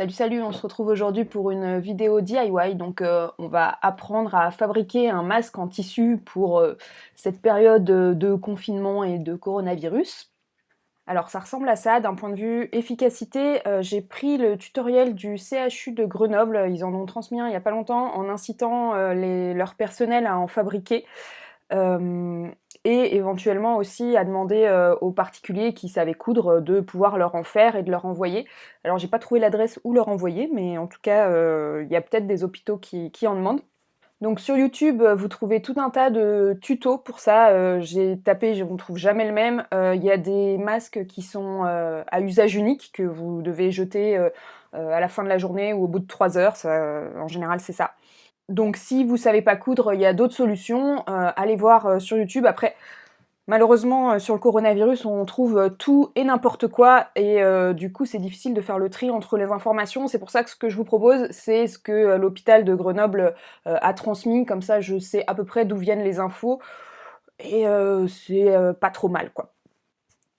Salut salut, on se retrouve aujourd'hui pour une vidéo DIY, donc euh, on va apprendre à fabriquer un masque en tissu pour euh, cette période de confinement et de coronavirus. Alors ça ressemble à ça, d'un point de vue efficacité, euh, j'ai pris le tutoriel du CHU de Grenoble, ils en ont transmis un il n'y a pas longtemps, en incitant leur personnel à en fabriquer et éventuellement aussi à demander euh, aux particuliers qui savaient coudre de pouvoir leur en faire et de leur envoyer. Alors j'ai pas trouvé l'adresse où leur envoyer, mais en tout cas euh, il y a peut-être des hôpitaux qui, en demandent. Donc sur YouTube, vous trouvez tout un tas de tutos pour ça. Euh, j'ai tapé, je ne trouve jamais le même. Il y a des masques qui sont à usage unique, que vous devez jeter à la fin de la journée ou au bout de 3 heures. en général, c'est ça. Donc si vous savez pas coudre, il y a d'autres solutions. Euh, allez voir euh, sur YouTube. Après, malheureusement, euh, sur le coronavirus, on trouve tout et n'importe quoi. Et du coup, c'est difficile de faire le tri entre les informations. C'est pour ça que ce que je vous propose, c'est ce que l'hôpital de Grenoble a transmis. Comme ça, je sais à peu près d'où viennent les infos. Et c'est pas trop mal, quoi.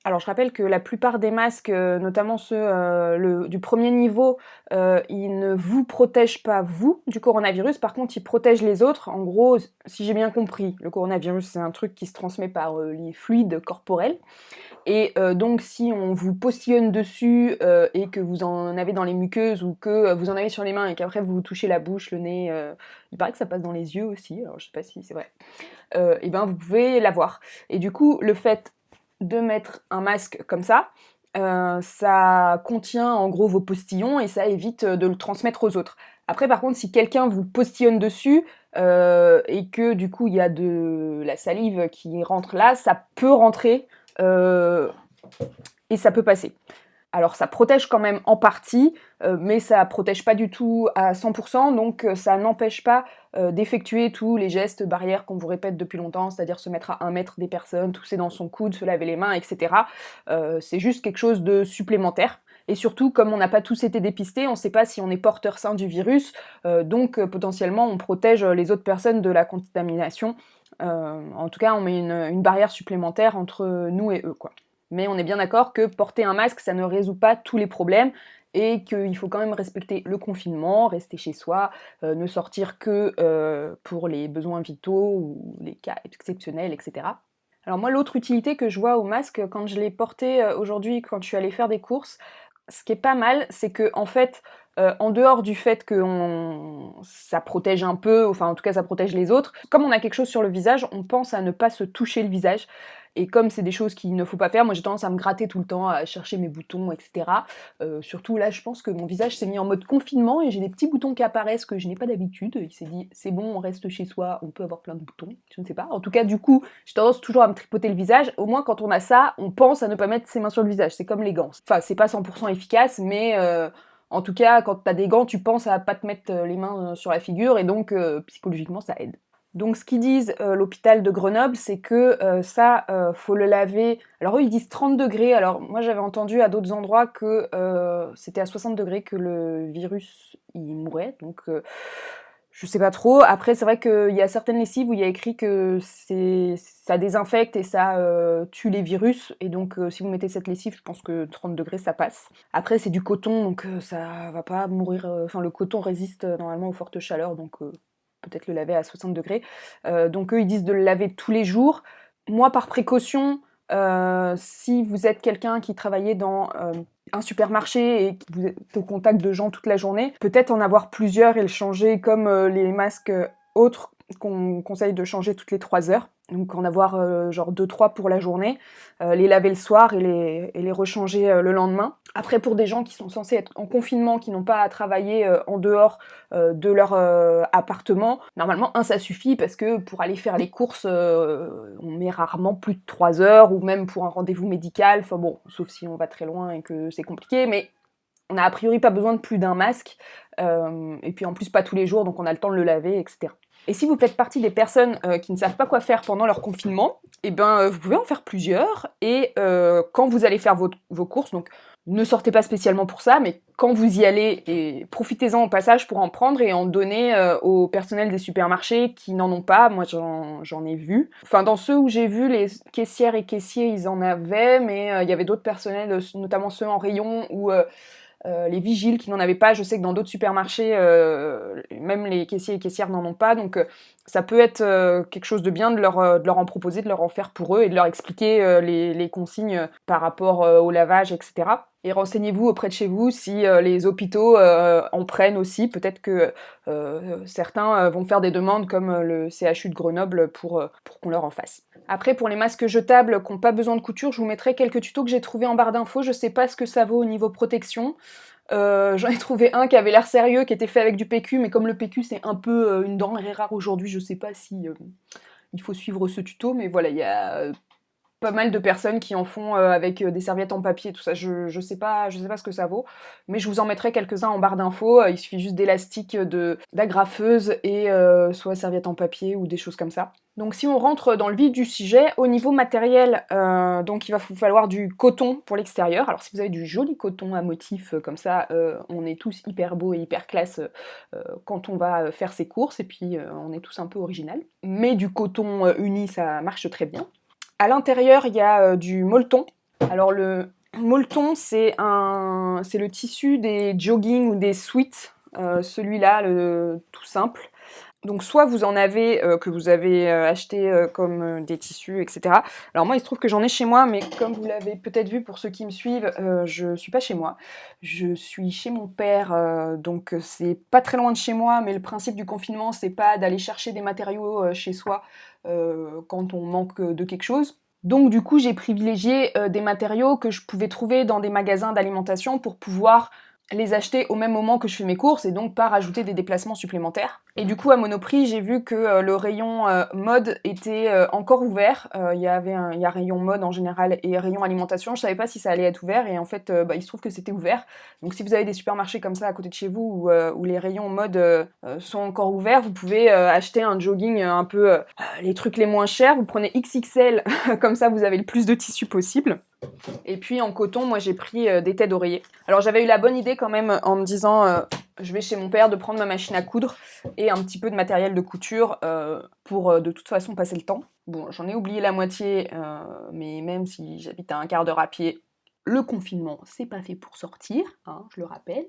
Alors je rappelle que la plupart des masques, euh, notamment ceux euh, du premier niveau, euh, ils ne vous protègent pas vous du coronavirus, par contre ils protègent les autres. En gros, si j'ai bien compris, le coronavirus c'est un truc qui se transmet par les fluides corporels. Et donc si on vous postillonne dessus et que vous en avez dans les muqueuses ou que vous en avez sur les mains et qu'après vous touchez la bouche, le nez, il paraît que ça passe dans les yeux aussi, alors je sais pas si c'est vrai, et ben vous pouvez l'avoir. Et du coup, le fait de mettre un masque comme ça, euh, ça contient en gros vos postillons et ça évite de le transmettre aux autres. Après par contre si quelqu'un vous postillonne dessus euh, et que du coup il y a de la salive qui rentre là, ça peut rentrer euh, et ça peut passer. Alors ça protège quand même en partie, euh, mais ça protège pas du tout à 100%, donc euh, ça n'empêche pas euh, d'effectuer tous les gestes barrières qu'on vous répète depuis longtemps, c'est-à-dire se mettre à un mètre des personnes, tousser dans son coude, se laver les mains, etc. c'est juste quelque chose de supplémentaire. Et surtout, comme on n'a pas tous été dépistés, on ne sait pas si on est porteur sain du virus, donc potentiellement on protège les autres personnes de la contamination. en tout cas, on met une, une barrière supplémentaire entre nous et eux, quoi mais on est bien d'accord que porter un masque, ça ne résout pas tous les problèmes, et qu'il faut quand même respecter le confinement, rester chez soi, euh, ne sortir que euh, pour les besoins vitaux ou les cas exceptionnels, etc. Alors moi, l'autre utilité que je vois au masque, quand je l'ai porté euh, aujourd'hui, quand je suis allée faire des courses, ce qui est pas mal, c'est que en fait, en dehors du fait que ça protège un peu, enfin en tout cas ça protège les autres, comme on a quelque chose sur le visage, on pense à ne pas se toucher le visage. Et comme c'est des choses qu'il ne faut pas faire, moi j'ai tendance à me gratter tout le temps, à chercher mes boutons, etc. Euh, surtout là, je pense que mon visage s'est mis en mode confinement et j'ai des petits boutons qui apparaissent que je n'ai pas d'habitude. Il s'est dit, c'est bon, on reste chez soi, on peut avoir plein de boutons, je ne sais pas. En tout cas, du coup, j'ai tendance toujours à me tripoter le visage. Au moins, quand on a ça, on pense à ne pas mettre ses mains sur le visage. C'est comme les gants. Enfin, c'est pas 100% efficace, mais... Euh, en tout cas, quand t'as des gants, tu penses à pas te mettre euh, les mains sur la figure, et donc psychologiquement, ça aide. Donc ce qu'ils disent euh, l'hôpital de Grenoble, c'est que euh, ça, euh, faut le laver... Alors eux, ils disent 30 degrés. Alors moi, j'avais entendu à d'autres endroits que c'était à 60 degrés que le virus, il mourait. Donc je sais pas trop. Après, c'est vrai qu'il y a certaines lessives où il y a écrit que ça désinfecte et ça tue les virus. Et donc si vous mettez cette lessive, je pense que 30 degrés, ça passe. Après, c'est du coton, donc ça va pas mourir... Enfin, le coton résiste normalement aux fortes chaleurs, donc peut-être le laver à 60 degrés. Euh, donc eux, ils disent de le laver tous les jours. Moi, par précaution, euh, si vous êtes quelqu'un qui travaillait dans euh, un supermarché et que vous êtes au contact de gens toute la journée, peut-être en avoir plusieurs et le changer comme les masques autres qu'on conseille de changer toutes les 3 heures. Donc en avoir genre 2-3 pour la journée, les laver le soir et les rechanger le lendemain. Après, pour des gens qui sont censés être en confinement, qui n'ont pas à travailler euh, en dehors euh, de leur euh, appartement, normalement, un, ça suffit parce que pour aller faire les courses, on met rarement plus de 3 heures, ou même pour un rendez-vous médical, enfin bon, sauf si on va très loin et que c'est compliqué, mais on a a priori pas besoin de plus d'un masque, et puis en plus pas tous les jours, donc on a le temps de le laver, etc. Et si vous faites partie des personnes qui ne savent pas quoi faire pendant leur confinement, et eh ben vous pouvez en faire plusieurs, et quand vous allez faire vos courses, donc ne sortez pas spécialement pour ça, mais quand vous y allez, profitez-en au passage pour en prendre et en donner euh, au personnel des supermarchés qui n'en ont pas. Moi, j'en ai vu. Enfin, dans ceux où j'ai vu, les caissières et caissiers, ils en avaient, mais euh, il y avait d'autres personnels, notamment ceux en rayon, où euh, les vigiles qui n'en avaient pas. Je sais que dans d'autres supermarchés, même les caissiers et caissières n'en ont pas. Donc ça peut être quelque chose de bien de leur, de leur en proposer, de leur en faire pour eux et de leur expliquer les, les, consignes par rapport au lavage, etc. Et renseignez-vous auprès de chez vous si les hôpitaux en prennent aussi. Peut-être que certains vont faire des demandes comme le CHU de Grenoble pour, pour qu'on leur en fasse. Après, pour les masques jetables qui n'ont pas besoin de couture, je vous mettrai quelques tutos que j'ai trouvés en barre d'infos. Je sais pas ce que ça vaut au niveau protection. Euh, j'en ai trouvé un qui avait l'air sérieux, qui était fait avec du PQ, mais comme le PQ c'est un peu euh, une denrée rare aujourd'hui, je sais pas si euh, il faut suivre ce tuto, mais voilà, il y a pas mal de personnes qui en font avec des serviettes en papier, tout ça. Je, je, sais pas, je sais pas ce que ça vaut, mais je vous en mettrai quelques-uns en barre d'infos. Il suffit juste d'élastique, d'agrafeuse et soit serviette en papier ou des choses comme ça. Donc si on rentre dans le vif du sujet, au niveau matériel, euh, il va vous falloir du coton pour l'extérieur. Alors si vous avez du joli coton à motif euh, comme ça, euh, on est tous hyper beau et hyper classe quand on va faire ses courses, et puis on est tous un peu original. Mais du coton uni, ça marche très bien. À l'intérieur, il y a du molleton. Alors le molleton, c'est le tissu des jogging ou des sweats, celui-là, le tout simple. Donc soit vous en avez euh, que vous avez euh, acheté euh, comme des tissus, etc. Alors moi il se trouve que j'en ai chez moi, mais comme vous l'avez peut-être vu pour ceux qui me suivent, je suis pas chez moi. Je suis chez mon père, donc c'est pas très loin de chez moi, mais le principe du confinement c'est pas d'aller chercher des matériaux chez soi quand on manque de quelque chose. Donc du coup j'ai privilégié des matériaux que je pouvais trouver dans des magasins d'alimentation pour pouvoir les acheter au même moment que je fais mes courses et donc pas rajouter des déplacements supplémentaires. Et du coup à Monoprix j'ai vu que euh, le rayon euh, mode était euh, encore ouvert. Il y avait un, y a rayon mode en général et rayon alimentation. Je savais pas si ça allait être ouvert et en fait bah, il se trouve que c'était ouvert. Donc si vous avez des supermarchés comme ça à côté de chez vous où, les rayons mode sont encore ouverts, vous pouvez acheter un jogging un peu les trucs les moins chers. Vous prenez XXL comme ça vous avez le plus de tissu possible. Et puis en coton, moi j'ai pris euh, des têtes d'oreiller. Alors j'avais eu la bonne idée quand même en me disant euh, je vais chez mon père de prendre ma machine à coudre et un petit peu de matériel de couture euh, pour de toute façon passer le temps. Bon, j'en ai oublié la moitié, mais même si j'habite à un quart d'heure à pied, le confinement c'est pas fait pour sortir, hein, je le rappelle.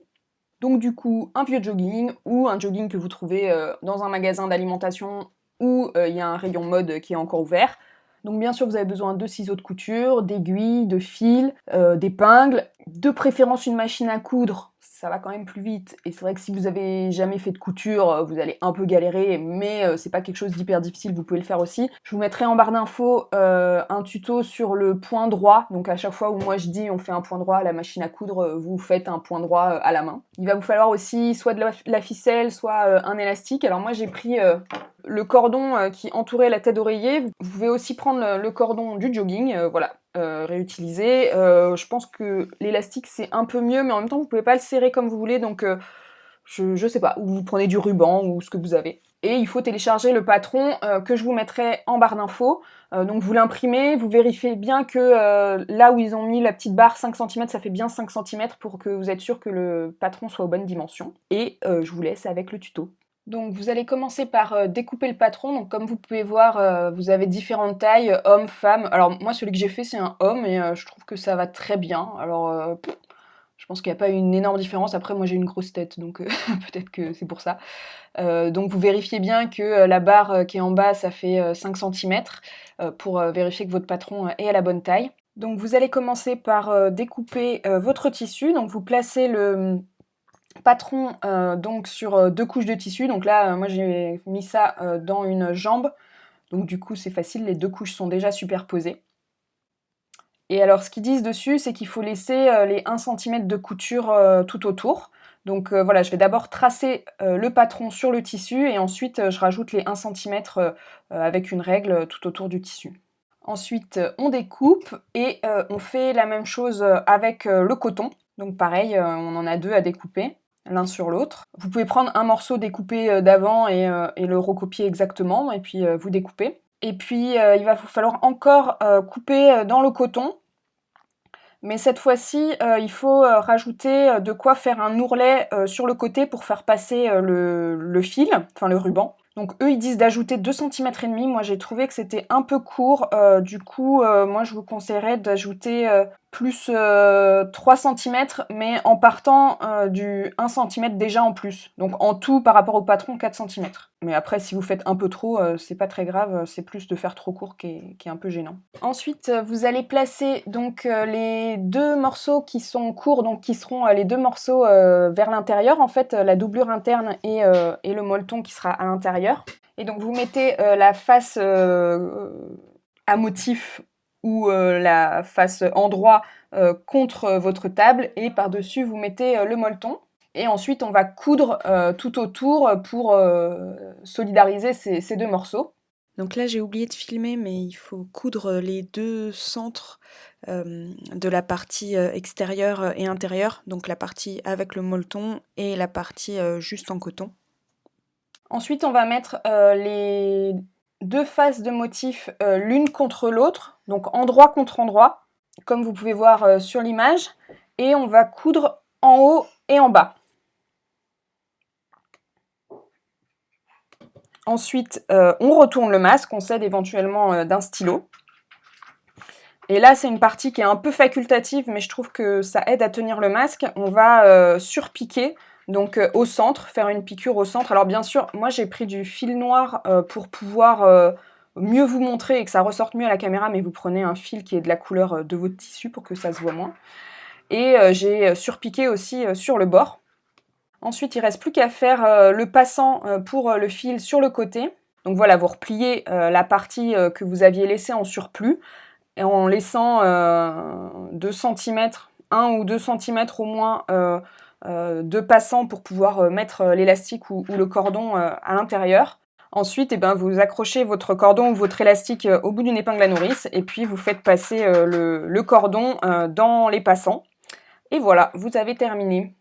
Donc du coup, un vieux jogging ou un jogging que vous trouvez dans un magasin d'alimentation où il y a un rayon mode qui est encore ouvert, donc bien sûr, vous avez besoin de ciseaux de couture, d'aiguilles, de fils, euh, d'épingles, de préférence une machine à coudre, ça va quand même plus vite. Et c'est vrai que si vous avez jamais fait de couture, euh, vous allez un peu galérer, mais euh, c'est pas quelque chose d'hyper difficile, vous pouvez le faire aussi. Je vous mettrai en barre d'infos un tuto sur le point droit. Donc à chaque fois où moi je dis on fait un point droit à la machine à coudre, vous faites un point droit à la main. Il va vous falloir aussi soit de la ficelle, soit un élastique. Alors moi j'ai pris le cordon euh, qui entourait la tête d'oreiller. Vous pouvez aussi prendre le cordon du jogging, euh, voilà, euh, réutiliser. je pense que l'élastique c'est un peu mieux, mais en même temps vous pouvez pas le serrer comme vous voulez, donc je, je, sais pas, ou vous prenez du ruban ou ce que vous avez. Et il faut télécharger le patron que je vous mettrai en barre d'infos. donc vous l'imprimez, vous vérifiez bien que là où ils ont mis la petite barre 5 cm, ça fait bien 5 cm pour que vous êtes sûr que le patron soit aux bonnes dimensions. Et je vous laisse avec le tuto. Donc vous allez commencer par euh, découper le patron. Donc comme vous pouvez voir, euh, vous avez différentes tailles, hommes, femmes. Alors moi celui que j'ai fait c'est un homme et euh, je trouve que ça va très bien. Alors je pense qu'il n'y a pas une énorme différence. Après moi j'ai une grosse tête donc peut-être que c'est pour ça. donc vous vérifiez bien que la barre qui est en bas ça fait 5 cm pour vérifier que votre patron est à la bonne taille. Donc vous allez commencer par découper votre tissu. Donc vous placez le patron euh, donc sur euh, deux couches de tissu. Donc là, euh, moi j'ai mis ça dans une jambe. Donc du coup, c'est facile, les deux couches sont déjà superposées. Et alors, ce qu'ils disent dessus, c'est qu'il faut laisser les 1 cm de couture tout autour. Donc voilà, je vais d'abord tracer le patron sur le tissu et ensuite je rajoute les 1 cm avec une règle tout autour du tissu. Ensuite, on découpe et on fait la même chose avec le coton. Donc pareil, on en a deux à découper l'un sur l'autre. Vous pouvez prendre un morceau découpé euh, d'avant euh, et, le recopier exactement, et puis euh, vous découpez. Et puis il va vous falloir encore couper dans le coton, mais cette fois-ci, il faut rajouter de quoi faire un ourlet sur le côté pour faire passer le, fil, enfin le ruban. Donc eux, ils disent d'ajouter 2 cm et demi. Moi, j'ai trouvé que c'était un peu court. du coup, moi, je vous conseillerais d'ajouter plus 3 cm, mais en partant du 1 cm déjà en plus. Donc en tout, par rapport au patron, 4 cm. Mais après, si vous faites un peu trop, c'est pas très grave, c'est plus de faire trop court qui est, qui est, un peu gênant. Ensuite, vous allez placer donc les deux morceaux qui sont courts, donc qui seront les deux morceaux vers l'intérieur, en fait, la doublure interne et, et, le molleton qui sera à l'intérieur. Et donc vous mettez la face à motif ou euh, la face endroit euh, contre votre table et par-dessus vous mettez euh, le molleton. Et ensuite on va coudre tout autour pour solidariser ces, deux morceaux. Donc là j'ai oublié de filmer mais il faut coudre les deux centres de la partie extérieure et intérieure, donc la partie avec le molleton et la partie juste en coton. Ensuite on va mettre les deux faces de motifs l'une contre l'autre donc endroit contre endroit, comme vous pouvez voir euh, sur l'image, et on va coudre en haut et en bas. Ensuite, euh, on retourne le masque, on s'aide éventuellement euh, d'un stylo. Et là, c'est une partie qui est un peu facultative, mais je trouve que ça aide à tenir le masque. On va surpiquer, donc au centre, faire une piqûre au centre. Alors bien sûr, moi j'ai pris du fil noir pour pouvoir mieux vous montrer et que ça ressorte mieux à la caméra, mais vous prenez un fil qui est de la couleur euh, de votre tissu pour que ça se voit moins. Et euh, j'ai euh, surpiqué aussi sur le bord. Ensuite, il reste plus qu'à faire le passant pour le fil sur le côté. Donc voilà, vous repliez la partie que vous aviez laissée en surplus, et en laissant 2 cm, 1 ou 2 cm au moins de passant pour pouvoir mettre l'élastique ou, le cordon à l'intérieur. Ensuite, eh ben, vous accrochez votre cordon ou votre élastique euh, au bout d'une épingle à nourrice et puis vous faites passer euh, le, cordon euh, dans les passants. Et voilà, vous avez terminé.